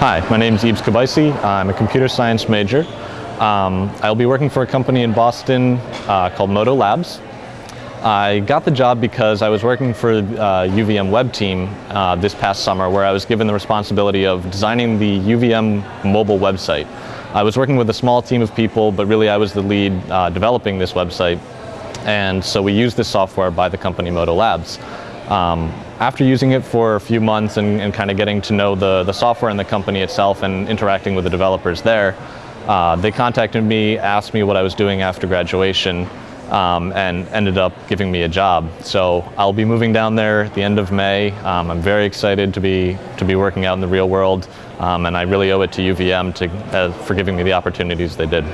Hi, my name is Ibs Kabaisi. I'm a computer science major. Um, I'll be working for a company in Boston uh, called Modo Labs. I got the job because I was working for uh, UVM web team uh, this past summer where I was given the responsibility of designing the UVM mobile website. I was working with a small team of people, but really I was the lead uh, developing this website. And so we used this software by the company Modo Labs. Um, after using it for a few months and, and kind of getting to know the, the software and the company itself and interacting with the developers there, uh, they contacted me, asked me what I was doing after graduation, um, and ended up giving me a job. So I'll be moving down there at the end of May. Um, I'm very excited to be to be working out in the real world, um, and I really owe it to UVM to, uh, for giving me the opportunities they did.